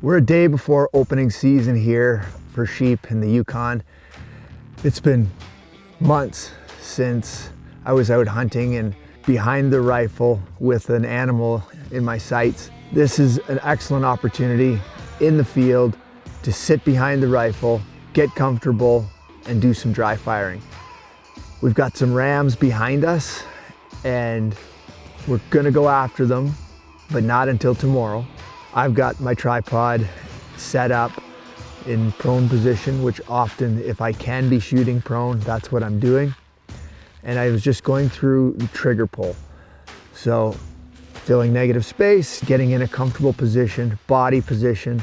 We're a day before opening season here for sheep in the Yukon. It's been months since I was out hunting and behind the rifle with an animal in my sights. This is an excellent opportunity in the field to sit behind the rifle, get comfortable, and do some dry firing. We've got some rams behind us and we're gonna go after them, but not until tomorrow. I've got my tripod set up in prone position, which often, if I can be shooting prone, that's what I'm doing. And I was just going through the trigger pull. So filling negative space, getting in a comfortable position, body position,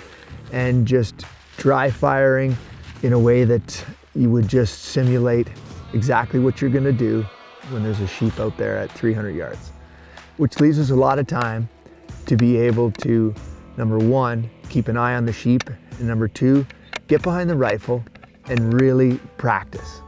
and just dry firing in a way that you would just simulate exactly what you're gonna do when there's a sheep out there at 300 yards, which leaves us a lot of time to be able to Number one, keep an eye on the sheep. And number two, get behind the rifle and really practice.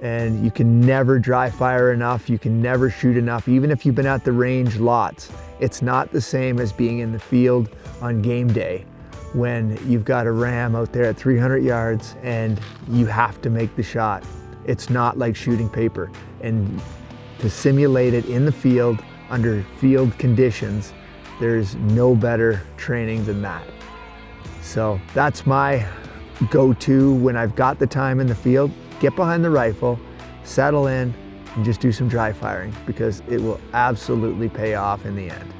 And you can never dry fire enough. You can never shoot enough. Even if you've been at the range lots, it's not the same as being in the field on game day when you've got a ram out there at 300 yards and you have to make the shot. It's not like shooting paper. And to simulate it in the field under field conditions there's no better training than that. So that's my go-to when I've got the time in the field, get behind the rifle, settle in, and just do some dry firing because it will absolutely pay off in the end.